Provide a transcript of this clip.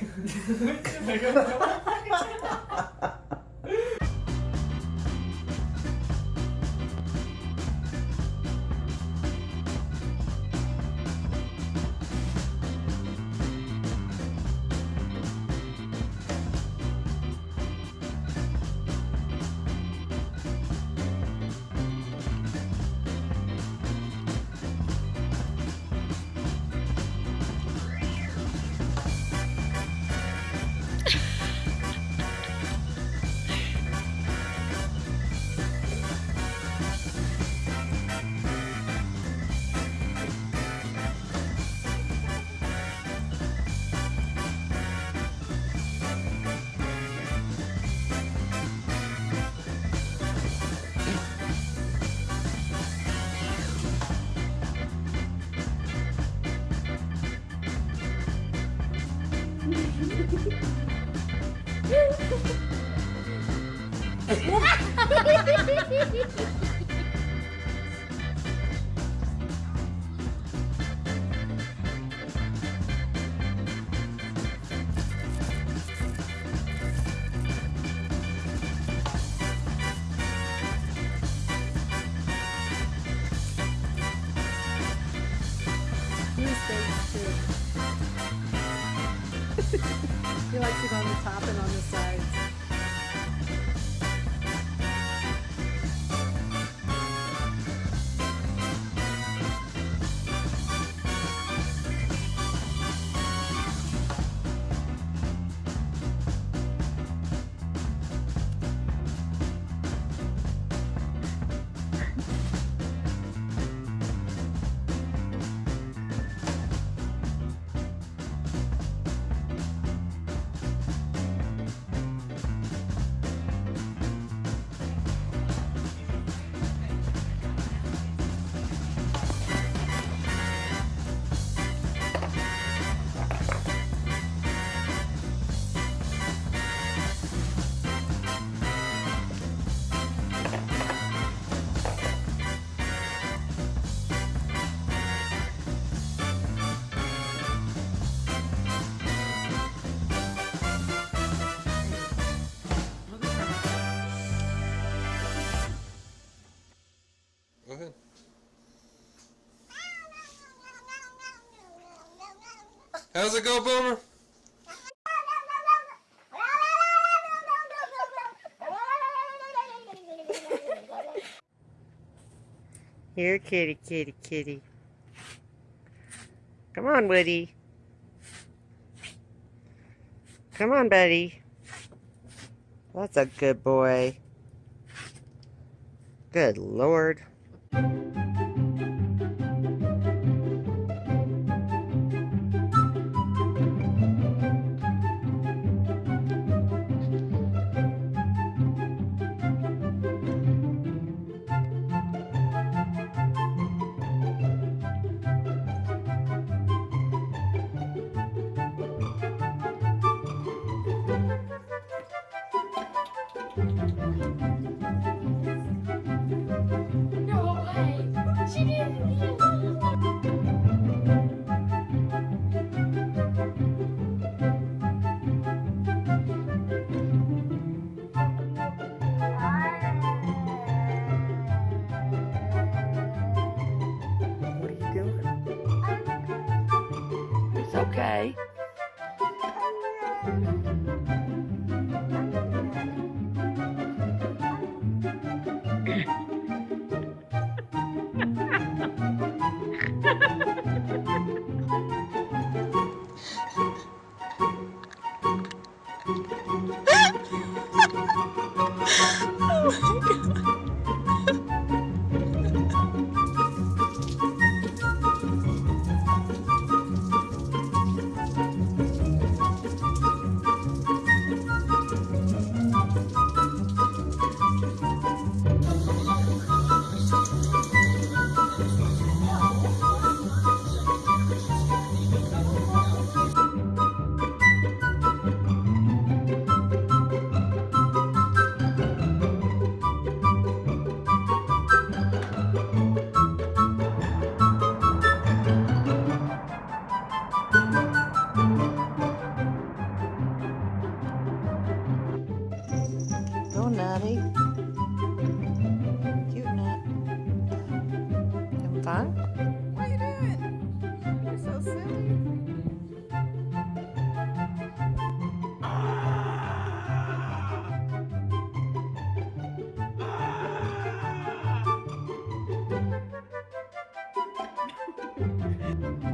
물주 네. 발견 네. 네. Ha! Eh, he likes it on the top and on the sides. How's it go, Boomer? Here, kitty, kitty, kitty. Come on, Woody. Come on, buddy. That's a good boy. Good Lord. okay? Maddie. Cute nut. Having fun? What are you doing? You're so silly.